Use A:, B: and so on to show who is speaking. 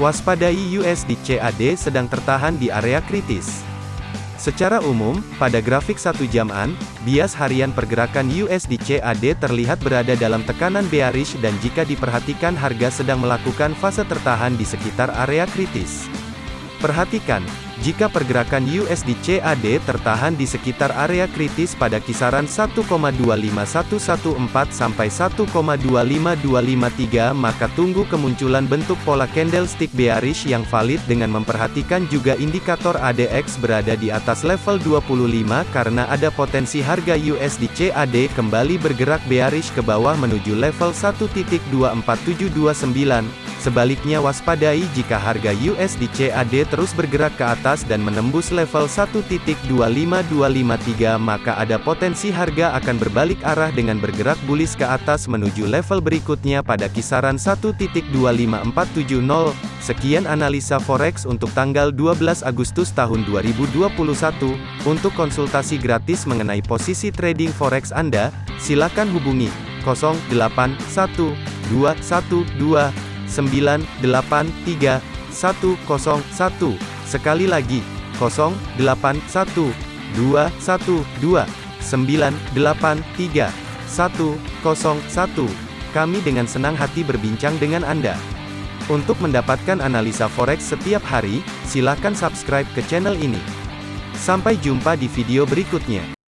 A: Waspadai USD CAD sedang tertahan di area kritis. Secara umum, pada grafik satu jaman, bias harian pergerakan USD CAD terlihat berada dalam tekanan bearish dan jika diperhatikan harga sedang melakukan fase tertahan di sekitar area kritis. Perhatikan, jika pergerakan USD CAD tertahan di sekitar area kritis pada kisaran 1,25114 sampai 1,25253 maka tunggu kemunculan bentuk pola candlestick bearish yang valid dengan memperhatikan juga indikator ADX berada di atas level 25 karena ada potensi harga USD CAD kembali bergerak bearish ke bawah menuju level 1.24729 Sebaliknya waspadai jika harga USD CAD terus bergerak ke atas dan menembus level 1.25253 maka ada potensi harga akan berbalik arah dengan bergerak bullish ke atas menuju level berikutnya pada kisaran 1.25470. Sekian analisa forex untuk tanggal 12 Agustus tahun 2021. Untuk konsultasi gratis mengenai posisi trading forex Anda, silakan hubungi 081212 983 101. Sekali lagi, 081 212 983 101. Kami dengan senang hati berbincang dengan Anda. Untuk mendapatkan analisa forex setiap hari, silakan subscribe ke channel ini. Sampai jumpa di video berikutnya.